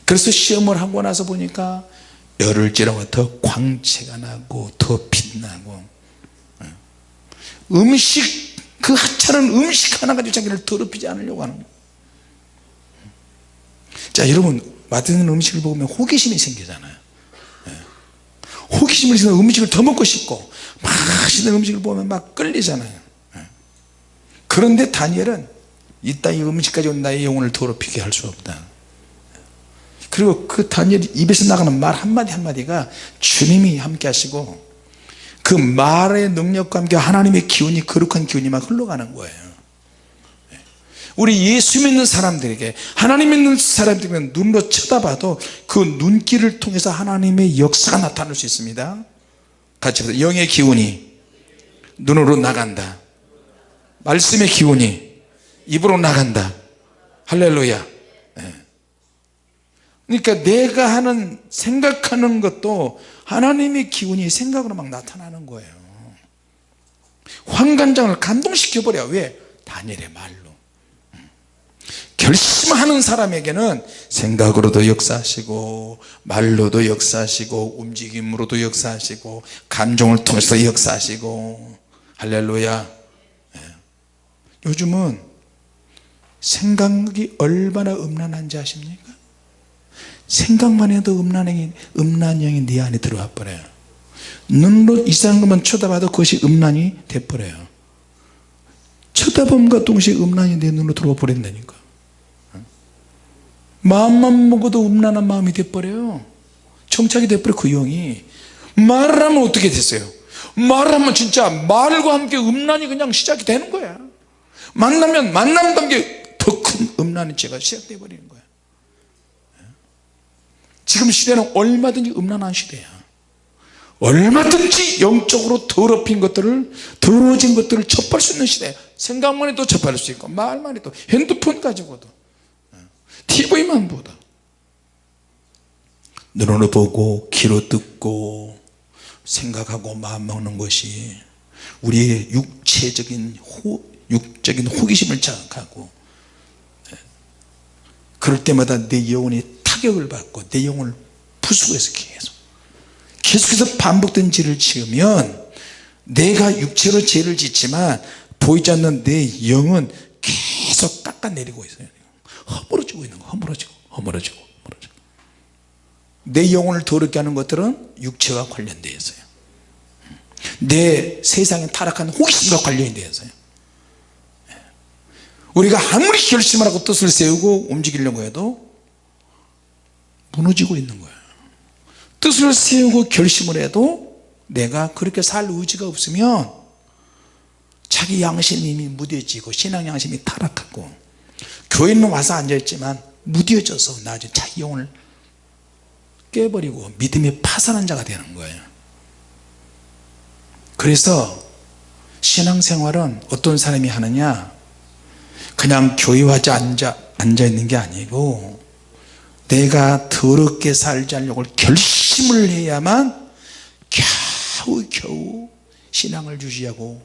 그래서 시험을 하고 나서 보니까 열을 찌르고 더 광채가 나고 더 빛나고 어. 음식 그 하찮은 음식 하나 가지고 자기를 더럽히지 않으려고 하는 거예요. 자 여러분 맛있는 음식을 먹으면 호기심이 생기잖아요. 예. 호기심을 생기면 음식을 더 먹고 싶고 맛있는 음식을 보면 막 끌리잖아요. 예. 그런데 다니엘은 이 음식 가지고 나의 영혼을 더럽히게 할 수 없다. 그리고 그 다니엘 입에서 나가는 말 한마디 한마디가 주님이 함께 하시고 그 말의 능력과 함께 하나님의 기운이 거룩한 기운이 막 흘러가는 거예요 우리 예수 믿는 사람들에게 하나님 믿는 사람들에게 눈으로 쳐다봐도 그 눈길을 통해서 하나님의 역사가 나타날 수 있습니다. 같이 보세요 영의 기운이 눈으로 나간다. 말씀의 기운이 입으로 나간다. 할렐루야. 네. 그러니까 내가 하는 생각하는 것도 하나님의 기운이 생각으로 막 나타나는 거예요. 황관장을 감동시켜 버려. 왜? 다니엘의 말로 결심하는 사람에게는 생각으로도 역사하시고 말로도 역사하시고 움직임으로도 역사하시고 감정을 통해서 역사하시고. 할렐루야. 예. 요즘은 생각이 얼마나 음란한지 아십니까? 생각만 해도 음란형이, 음란형이 네 안에 들어와 버려요. 눈으로 이상한 것만 쳐다봐도 그것이 음란이 돼버려요. 쳐다봄과 동시에 음란이 내 눈으로 들어와 버린다니까 마음만 먹어도 음란한 마음이 돼버려요. 정착이 돼버려 그 영이. 말을 하면 어떻게 됐어요? 말을 하면 진짜 말과 함께 음란이 그냥 시작이 되는 거야. 만나면 만남과 함께 더큰 음란의 죄가 시작돼 버리는 거야. 지금 시대는 얼마든지 음란한 시대야. 얼마든지 영적으로 더럽힌 것들을 더러워진 것들을 접할 수 있는 시대 생각만 해도 접할 수 있고 말만 해도 핸드폰 가지고도 TV만 보다 눈으로 보고 귀로 듣고 생각하고 마음 먹는 것이 우리의 육체적인 호, 육적인 호기심을 자극하고 예. 그럴 때마다 내 영혼이 타격을 받고 내 영혼을 부수고해서 계속 계속해서 반복된 죄를 지으면 내가 육체로 죄를 짓지만 보이지 않는 내 영은 계속 깎아내리고 있어요 허물어지고 있는 거 허물어지고 허물어지고 허물어지고. 내 영혼을 더럽게 하는 것들은 육체와 관련되어 있어요. 내 세상에 타락한 호기심과 관련이 되어 있어요. 우리가 아무리 결심을 하고 뜻을 세우고 움직이려고 해도 무너지고 있는 거예요. 뜻을 세우고 결심을 해도 내가 그렇게 살 의지가 없으면 자기 양심이 무뎌지고 신앙 양심이 타락하고 교회는 와서 앉아있지만 무뎌져서 나중에 자기 영혼을 깨버리고 믿음이 파산한 자가 되는 거예요 그래서 신앙생활은 어떤 사람이 하느냐 그냥 교회 와서 앉아, 앉아 있는 게 아니고 내가 더럽게 살지 않으려고 결심을 해야만 겨우 겨우 신앙을 유지하고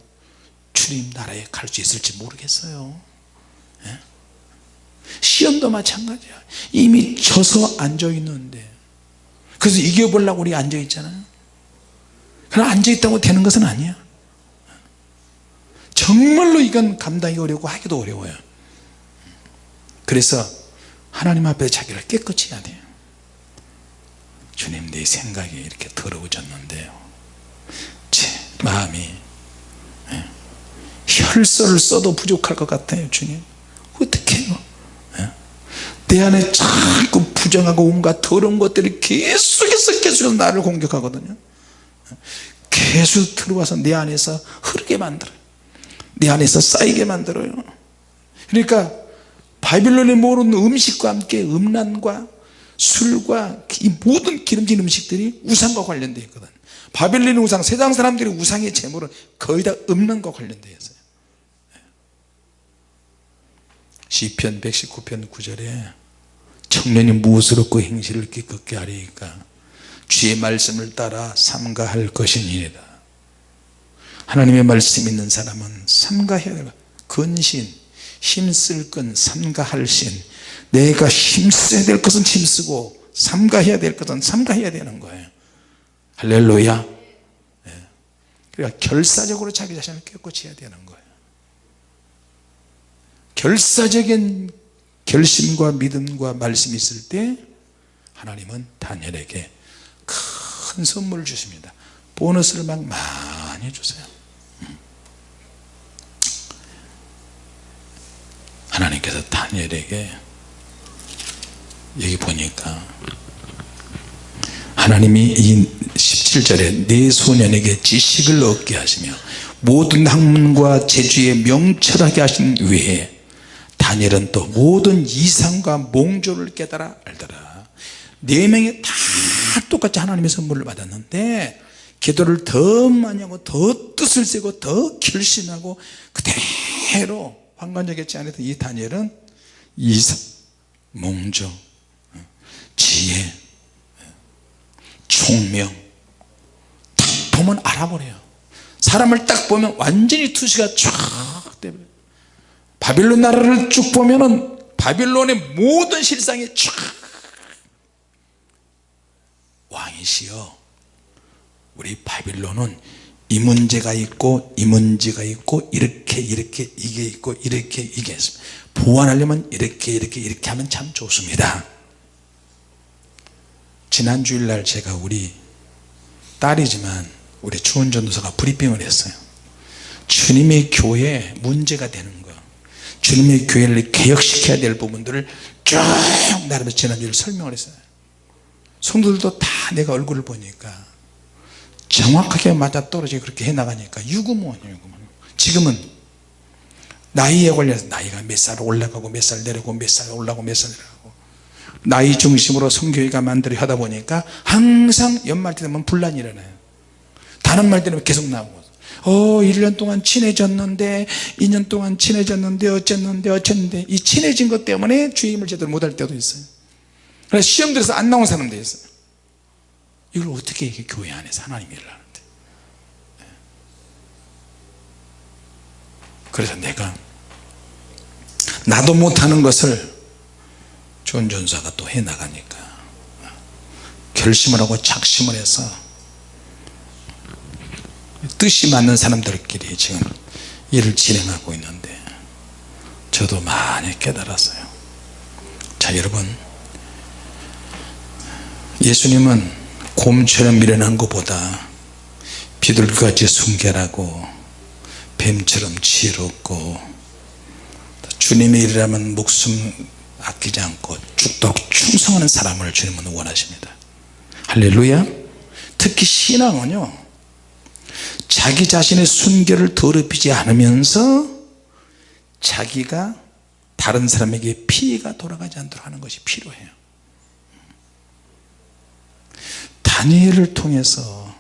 주님 나라에 갈 수 있을지 모르겠어요 예? 시험도 마찬가지야. 이미 져서 앉아 있는데. 그래서 이겨보려고 우리 앉아 있잖아요 그러나 앉아 있다고 되는 것은 아니야. 정말로 이건 감당이 어렵고 하기도 어려워요. 그래서 하나님 앞에 자기를 깨끗이 해야 돼요. 주님 내 생각이 이렇게 더러워졌는데요 제 마음이 예, 혈서를 써도 부족할 것 같아요 주님? 내 안에 자꾸 부정하고 온갖 더러운 것들이 계속해서 계속 나를 공격하거든요. 계속 들어와서 내 안에서 흐르게 만들어요. 내 안에서 쌓이게 만들어요. 그러니까 바빌론에 모르는 음식과 함께 음란과 술과 이 모든 기름진 음식들이 우상과 관련되어 있거든 바벨론 우상 세상 사람들이 우상의 제물은 거의 다것 관련되어 있어요 시편 119편 9절에 청년이 무엇으로 그 행실을 기껍게 하리까? 주의 말씀을 따라 삼가할 것이니이다. 하나님의 말씀 있는 사람은 삼가해야 될 근신 힘쓸 건 삼가할 신. 내가 힘써야 될 것은 힘쓰고 삼가해야 될 것은 삼가해야 되는 거예요. 할렐루야. 예. 그러니까 결사적으로 자기 자신을 깨끗이 해야 되는 거예요 결사적인 결심과 믿음과 말씀이 있을 때 하나님은 다니엘에게 큰 선물을 주십니다 보너스를 막 많이 주세요 음. 하나님께서 다니엘에게 여기 보니까 하나님이 이 17절에 네 소년에게 지식을 얻게 하시며 모든 학문과 재주에 명철하게 하신 외에 다니엘은 또 모든 이상과 몽조를 깨달아 알더라. 네 명이 다 똑같이 하나님의 선물을 받았는데 기도를 더 많이 하고 더 뜻을 세고 더 결심하고 그대로 환관적이지 않았던 이 다니엘은 이상 몽조 지혜 총명 딱 보면 알아버려요. 사람을 딱 보면 완전히 투시가 쫙 되버려요 바빌론 나라를 쭉 보면은 바빌론의 모든 실상이 쫙 왕이시여. 우리 바빌론은 이 문제가 있고 이 문제가 있고 이렇게 이렇게 이게 있고 이렇게 이게 있습니다 보완하려면 이렇게 이렇게 이렇게 하면 참 좋습니다. 지난 주일날 제가 우리 딸이지만 우리 추원 전도사가 브리핑을 했어요. 주님의 교회에 문제가 되는 거 주님의 교회를 개혁시켜야 될 부분들을 쭉 나름대로 지난주에 설명을 했어요. 성도들도 다 내가 얼굴을 보니까 정확하게 맞아떨어지게 그렇게 해나가니까 유구무원이에요 유구무원. 지금은 나이에 관련해서 나이가 몇 살 올라가고 몇 살 내려가고 몇 살 올라가고 몇 살 내려가고. 나이 중심으로 성교회가 만들어 하다 보니까 항상 연말 때 되면 분란이 일어나요. 다른 말 때문에 계속 나오고 어 1년 동안 친해졌는데 2년 동안 친해졌는데 어쨌는데 어쨌는데. 이 친해진 것 때문에 주임을 제대로 못할 때도 있어요. 그래서 시험 들어서 안 나온 사람도 있어요. 이걸 어떻게 이게 교회 안에서 하나님 일을 하는데? 그래서 내가 나도 못하는 것을 존 전사가 또 해나가니까 결심을 하고 작심을 해서 뜻이 맞는 사람들끼리 지금 일을 진행하고 있는데 저도 많이 깨달았어요. 자 여러분. 예수님은 곰처럼 미련한 것보다 비둘기같이 순결하고 뱀처럼 지혜롭고 주님의 일이라면 목숨 아끼지 않고 죽도록 충성하는 사람을 주님은 원하십니다. 할렐루야. 특히 신앙은요 자기 자신의 순결을 더럽히지 않으면서 자기가 다른 사람에게 피해가 돌아가지 않도록 하는 것이 필요해요. 다니엘을 통해서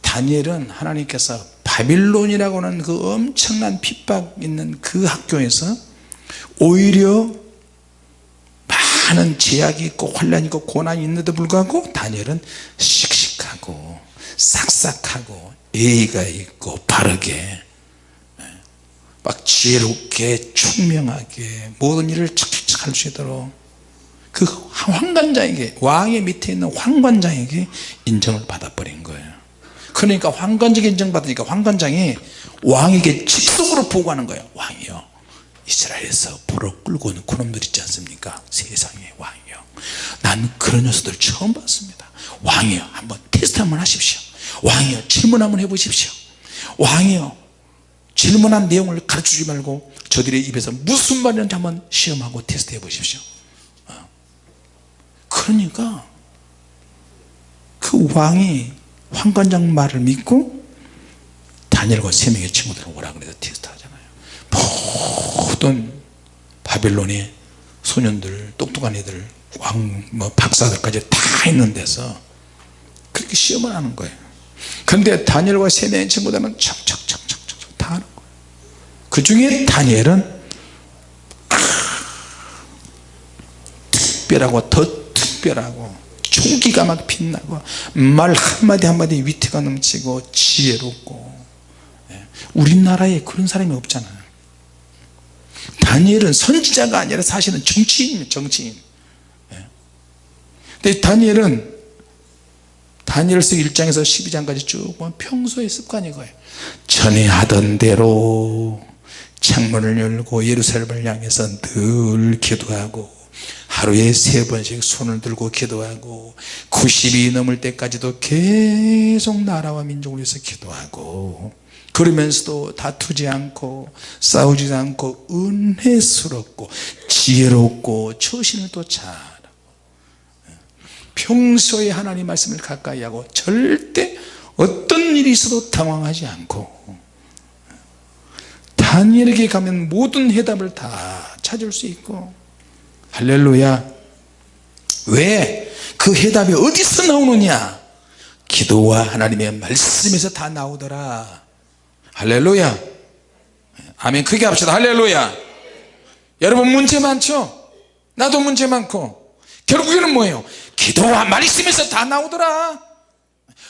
다니엘은 하나님께서 바빌론이라고 하는 그 엄청난 핍박 있는 그 학교에서 오히려 많은 제약이 있고 혼란이 있고 고난이 있는데도 불구하고 다니엘은 씩씩하고 싹싹하고 예의가 있고 바르게 예, 막 지혜롭게 총명하게 모든 일을 착착착 할 수 있도록 그 황관장에게 왕의 밑에 있는 황관장에게 인정을 받아버린 거예요. 그러니까 황관장 인정받으니까 황관장이 왕에게 직속으로 보고하는 거예요. 왕이요 이스라엘에서 보러 끌고 오는 그놈들 있지 않습니까? 세상에 왕이요 난 그런 녀석들 처음 봤습니다. 왕이요 한번 테스트 한번 하십시오 왕이요 질문 한번 해보십시오. 왕이요 질문한 내용을 가르쳐주지 말고 저들의 입에서 무슨 말이는지 한번 시험하고 테스트 해 보십시오. 어. 그러니까 그 왕이 황관장 말을 믿고 다니엘과 세 명의 친구들을 오라 그래서 테스트 하잖아요. 모든 바빌론의 소년들 똑똑한 애들 왕, 뭐 박사들까지 다 있는 데서 그렇게 시험을 하는 거예요 그런데 다니엘과 세 명의 친구들은 척척척척척 다 하는 거예요 그 중에 다니엘은 특별하고 더 특별하고 총기가 막 빛나고 말 한마디 한마디 위트가 넘치고 지혜롭고 예. 우리나라에 그런 사람이 없잖아요 다니엘은 선지자가 아니라 사실은 정치인입니다 정치인 예. 근데 다니엘은 다니엘서 1장에서 12장까지 쭉 보면 평소의 습관이 거예요. 전에 하던 대로 창문을 열고 예루살렘을 향해서 늘 기도하고 하루에 세 번씩 손을 들고 기도하고 90이 넘을 때까지도 계속 나라와 민족을 위해서 기도하고 그러면서도 다투지 않고 싸우지 않고 은혜스럽고 지혜롭고 처신을 또 잘하고 평소에 하나님 말씀을 가까이 하고 절대 어떤 일이 있어도 당황하지 않고 다니엘에게 가면 모든 해답을 다 찾을 수 있고 할렐루야. 왜? 그 해답이 어디서 나오느냐? 기도와 하나님의 말씀에서 다 나오더라. 할렐루야. 아멘. 크게 합시다. 할렐루야. 여러분 문제 많죠? 나도 문제 많고. 결국에는 뭐예요 기도와 말씀에서 다 나오더라.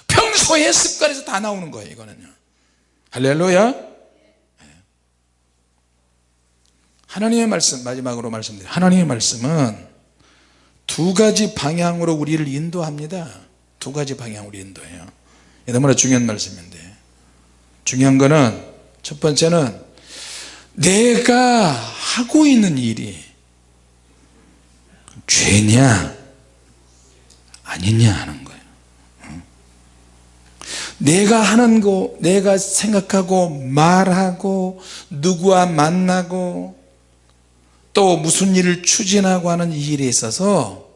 평소의 습관에서 다 나오는 거예요 이거는요. 할렐루야. 하나님의 말씀 마지막으로 말씀드려요. 하나님의 말씀은 두 가지 방향으로 우리를 인도합니다. 두 가지 방향으로 인도해요. 너무나 중요한 말씀인데. 중요한 거는 첫 번째는 내가 하고 있는 일이 죄냐 아니냐 하는 거예요. 내가 하는 거 내가 생각하고 말하고 누구와 만나고 또 무슨 일을 추진하고 하는 이 일에 있어서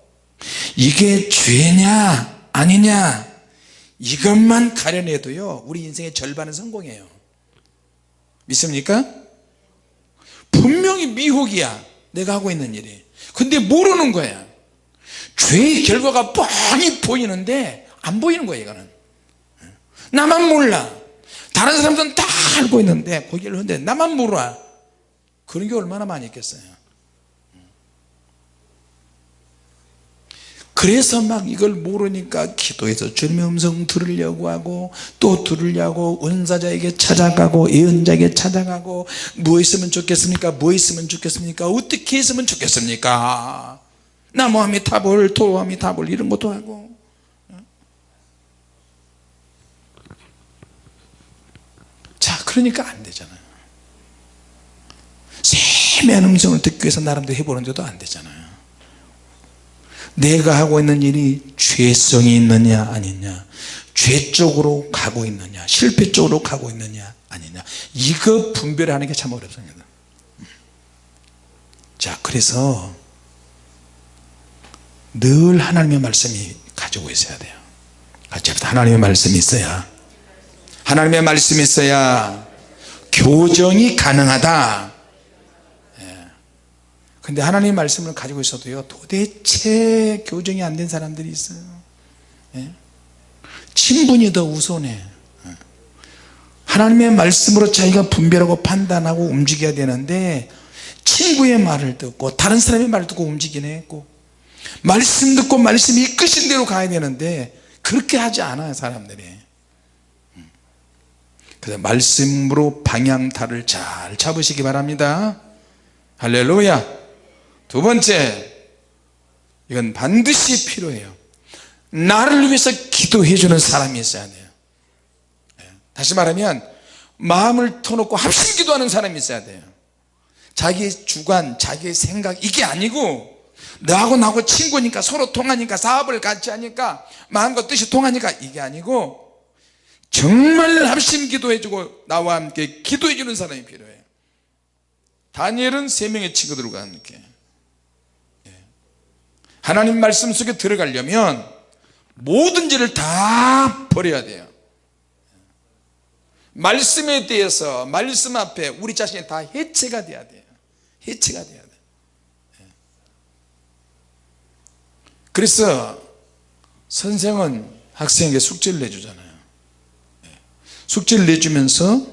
이게 죄냐 아니냐 이것만 가려내도요 우리 인생의 절반은 성공이에요. 믿습니까? 분명히 미혹이야. 내가 하고 있는 일이. 근데 모르는 거야 죄의 결과가 뻔히 보이는데 안 보이는 거야 이거는. 나만 몰라. 다른 사람들은 다 알고 있는데 고개를 흔데 나만 몰라. 그런 게 얼마나 많이 있겠어요. 그래서 막 이걸 모르니까 기도해서 주님의 음성 들으려고 하고 또 들으려고 은사자에게 찾아가고 예언자에게 찾아가고 뭐 있으면 좋겠습니까? 뭐 있으면 좋겠습니까? 어떻게 했으면 좋겠습니까 나무함이 탑을 도함이 탑을 이런 것도 하고. 자 그러니까 안 되잖아요. 세미한 음성을 듣기 위해서 나름대로 해보는데도 안 되잖아요. 내가 하고 있는 일이 죄성이 있느냐 아니냐 죄 쪽으로 가고 있느냐 실패 쪽으로 가고 있느냐 아니냐. 이거 분별하는 게 참 어렵습니다. 자 그래서 늘 하나님의 말씀이 가지고 있어야 돼요. 합시다. 하나님의 말씀이 있어야. 하나님의 말씀이 있어야 교정이 가능하다. 근데 하나님 말씀을 가지고 있어도요 도대체 교정이 안 된 사람들이 있어요. 예? 친분이 더 우선해 예. 하나님의 말씀으로 자기가 분별하고 판단하고 움직여야 되는데 친구의 말을 듣고 다른 사람의 말을 듣고 움직이네 했고 말씀 듣고 말씀이 이끄신 대로 가야 되는데 그렇게 하지 않아요 사람들이. 음. 그래서 말씀으로 방향타를 잘 잡으시기 바랍니다. 할렐루야. 두 번째 이건 반드시 필요해요. 나를 위해서 기도해 주는 사람이 있어야 돼요. 예. 다시 말하면 마음을 터놓고 합심 기도하는 사람이 있어야 돼요. 자기의 주관 자기의 생각 이게 아니고 너하고 나하고 친구니까 서로 통하니까 사업을 같이 하니까 마음과 뜻이 통하니까 이게 아니고 정말 합심 기도해 주고 나와 함께 기도해 주는 사람이 필요해요 다니엘은 세 명의 친구들과 함께. 하나님 말씀 속에 들어가려면 모든 죄를 다 버려야 돼요. 말씀에 대해서 말씀 앞에 우리 자신이 다 해체가 돼야 돼요. 해체가 돼야 돼요 그래서 선생은 학생에게 숙제를 내주잖아요. 숙제를 내주면서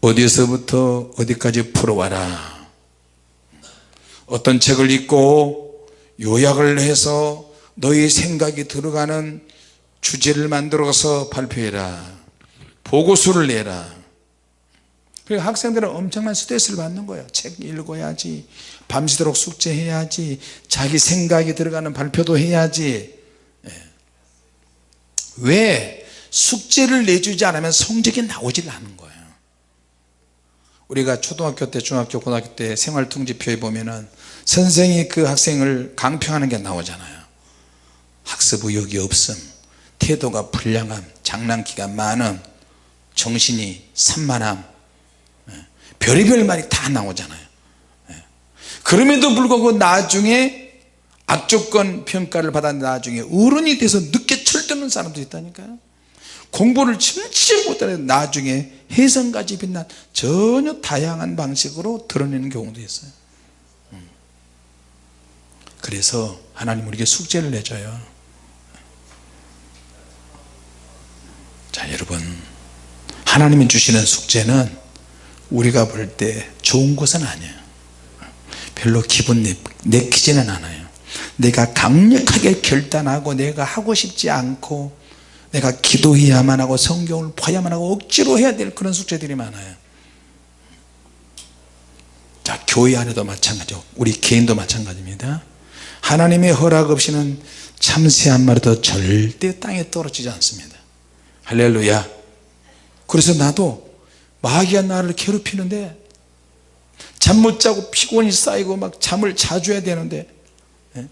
어디서부터 어디까지 풀어와라. 어떤 책을 읽고 요약을 해서 너의 생각이 들어가는 주제를 만들어서 발표해라. 보고서를 내라. 그리고 학생들은 엄청난 스트레스를 받는 거예요. 책 읽어야지 밤새도록 숙제해야지 자기 생각이 들어가는 발표도 해야지 예. 왜 숙제를 내주지 않으면 성적이 나오질 않는 거예요 우리가 초등학교 때 중학교 고등학교 때 생활통지표에 보면은 선생이 그 학생을 강평하는 게 나오잖아요 학습 의욕이 없음 태도가 불량함 장난기가 많음 정신이 산만함 예. 별의별 말이 다 나오잖아요 예. 그럼에도 불구하고 나중에 악조건 평가를 받아 나중에 어른이 돼서 늦게 철드는 사람도 있다니까요. 공부를 진짜 못하는 나중에 혜성까지 빛난 전혀 다양한 방식으로 드러내는 경우도 있어요. 음. 그래서 하나님 우리에게 숙제를 내줘요. 자 여러분. 하나님이 주시는 숙제는 우리가 볼 때 좋은 것은 아니에요 별로 기분 내, 내키지는 않아요. 내가 강력하게 결단하고 내가 하고 싶지 않고 내가 기도해야만 하고 성경을 봐야만 하고 억지로 해야 될 그런 숙제들이 많아요. 자 교회 안에도 마찬가지고 우리 개인도 마찬가지입니다. 하나님의 허락 없이는 참새 한 마리도 절대 땅에 떨어지지 않습니다. 할렐루야. 그래서 나도 마귀가 나를 괴롭히는데 잠 못 자고 피곤이 쌓이고 막 잠을 자주 해야 되는데 예?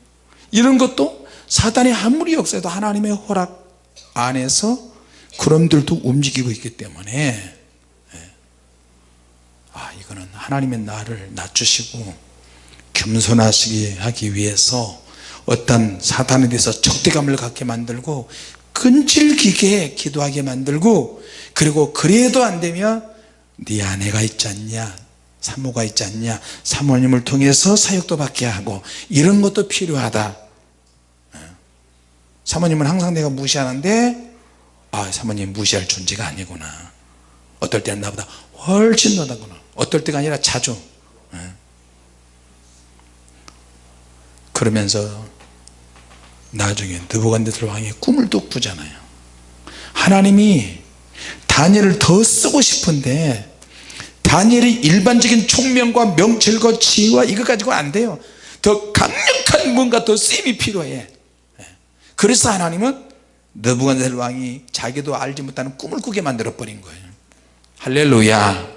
이런 것도 사단이 아무리 역사해도 하나님의 허락 안에서 구름들도 움직이고 있기 때문에 예. 아 이거는 하나님의 나를 낮추시고 겸손하시게 하기 위해서 어떤 사탄에 대해서 적대감을 갖게 만들고 끈질기게 기도하게 만들고 그리고 그래도 안되면 네 아내가 있지 않냐 사모가 있지 않냐? 사모님을 통해서 사역도 받게 하고 이런 것도 필요하다. 사모님은 항상 내가 무시하는데 아 사모님 무시할 존재가 아니구나. 어떨 때는 나보다. 훨씬 너다구나. 어떨 때가 아니라 자주. 예. 그러면서 나중에 느부갓네살 왕이 꿈을 또 꾸잖아요. 하나님이 다니엘을 더 쓰고 싶은데 다니엘이 일반적인 총명과 명철과 지혜와 이거 가지고 안 돼요. 더 강력한 뭔가 더 쓰임이 필요해. 그래서 하나님은 느부갓네살 왕이 자기도 알지 못하는 꿈을 꾸게 만들어 버린 거예요. 할렐루야.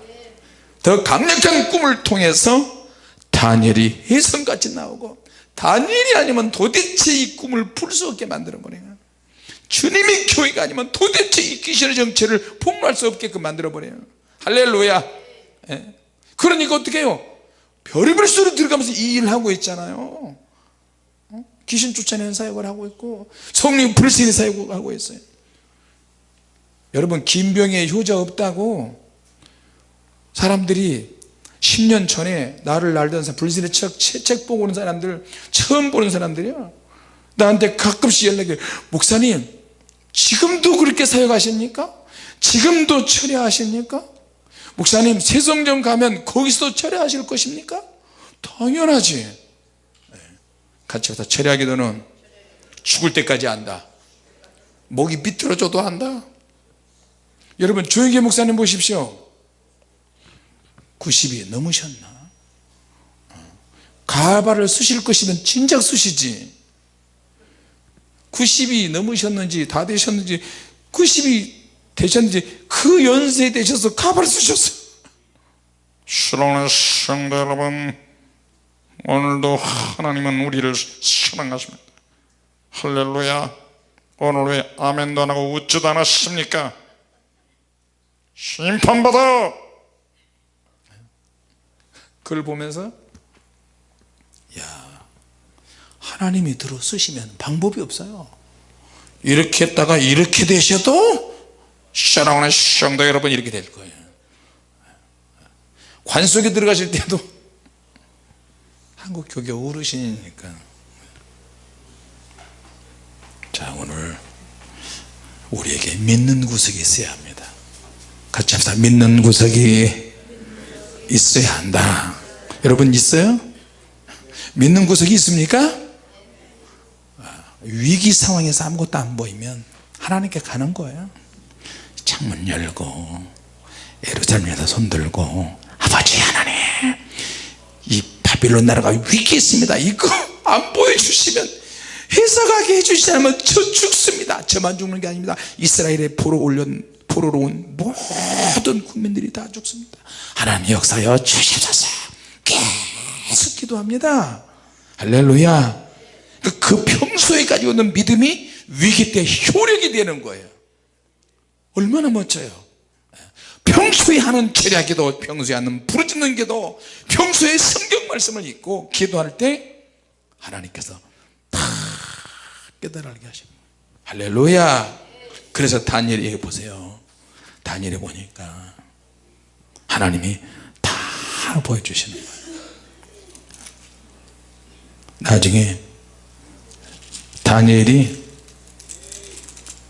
더 강력한 꿈을 통해서 다니엘이 혜성같이 나오고 다니엘이 아니면 도대체 이 꿈을 풀 수 없게 만들어 버려요 주님이 교회가 아니면 도대체 이 귀신의 정체를 폭로할 수 없게끔 만들어 버려요 할렐루야. 예. 그러니까 어떻게 해요? 별의별 소리 들어가면서 이 일을 하고 있잖아요. 귀신 쫓아내는 사역을 하고 있고 성령 불신의 사역을 하고 있어요. 여러분 김병의 효자 없다고 사람들이 10년 전에 나를 알던 사람 불신의 책, 책 보고 오는 사람들 처음 보는 사람들이야. 나한테 가끔씩 연락해 목사님 지금도 그렇게 사역하십니까? 지금도 철회하십니까? 목사님 세성전 가면 거기서 철회하실 것입니까? 당연하지. 같이 가서 철야기도는 죽을 때까지 한다. 목이 비틀어져도 한다. 여러분 조영기 목사님 보십시오. 90이 넘으셨나? 가발을 쓰실 것이면 진작 쓰시지. 90이 넘으셨는지 다 되셨는지 90이 되셨는지 그 연세에 되셔서 가발을 쓰셨어요. 사랑하는 성도 여러분 오늘도 하나님은 우리를 사랑하십니다. 할렐루야. 오늘 왜 아멘도 안 하고 웃지도 않았습니까? 심판받아! 그걸 보면서 야 하나님이 들어 쓰시면 방법이 없어요. 이렇게 했다가 이렇게 되셔도 사랑하는 성도 여러분 이렇게 될 거예요. 관 속에 들어가실 때도 한국 교계 어르신이니까. 자 오늘 우리에게 믿는 구석이 있어야 합니다. 같이 합시다. 믿는 구석이 있어야 한다. 여러분 있어요? 믿는 구석이 있습니까? 아, 위기 상황에서 아무것도 안 보이면 하나님께 가는 거예요 창문 열고 에루살렘에다 손들고 아버지 하나님 이 바빌론 나라가 위기에 있습니다. 이거 안 보여주시면 해석하게 해주시지 않으면 저 죽습니다. 저만 죽는 게 아닙니다. 이스라엘에 포로 올린 포로로 온 모든 국민들이 다 죽습니다. 하나님 역사여 주시옵소서. 계속 기도합니다. 할렐루야. 그- 그 평소에 가지고 있는 믿음이 위기 때 효력이 되는 거예요 얼마나 멋져요. 평소에 하는 절야 기도 평소에 하는 부르짖는 기도 평소에 성경 말씀을 읽고 기도할 때 하나님께서 다 깨달게 하십니다. 할렐루야! 그래서 다니엘이 보세요. 다니엘이 보니까 하나님이 다 보여주시는 거예요. 나중에 다니엘이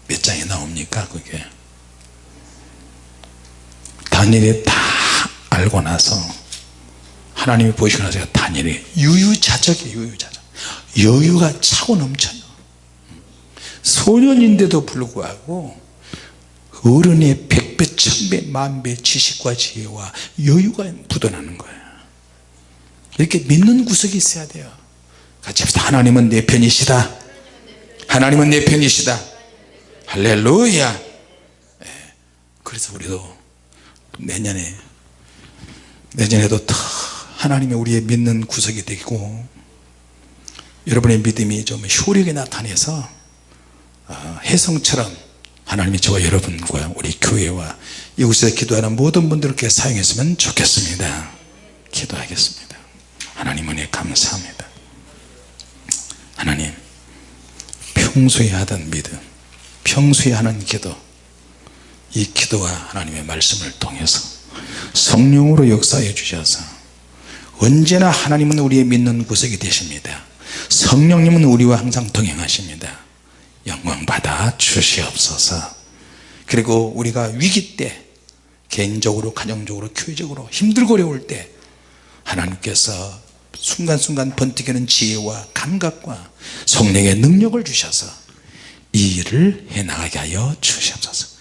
몇 장에 나옵니까 그게 다니엘이 다 알고 나서 하나님이 보시고 나서 다니엘이 유유자적이에요 유유자적. 여유가 차고 넘쳐요. 소년인데도 불구하고 어른의 백배 천배 만배 지식과 지혜와 여유가 묻어나는 거예요. 이렇게 믿는 구석이 있어야 돼요. 같이 합시다. 하나님은 내 편이시다. 하나님은 내 편이시다. 할렐루야. 예, 그래서 우리도 내년에 내년에도 더 하나님의 우리의 믿는 구석이 되고 여러분의 믿음이 좀 효력이 나타내서 어, 혜성처럼 하나님이 저와 여러분과 우리 교회와 이곳에서 기도하는 모든 분들께 사용했으면 좋겠습니다. 기도하겠습니다. 하나님 은혜 감사합니다. 하나님 평소에 하던 믿음 평소에 하는 기도 이 기도와 하나님의 말씀을 통해서 성령으로 역사해 주셔서 언제나 하나님은 우리의 믿는 구석이 되십니다. 성령님은 우리와 항상 동행하십니다. 영광 받아 주시옵소서. 그리고 우리가 위기 때 개인적으로 가정적으로 교회적으로 힘들고 어려울 때 하나님께서 순간순간 번뜩이는 지혜와 감각과 성령의 능력을 주셔서 이 일을 해나가게 하여 주시옵소서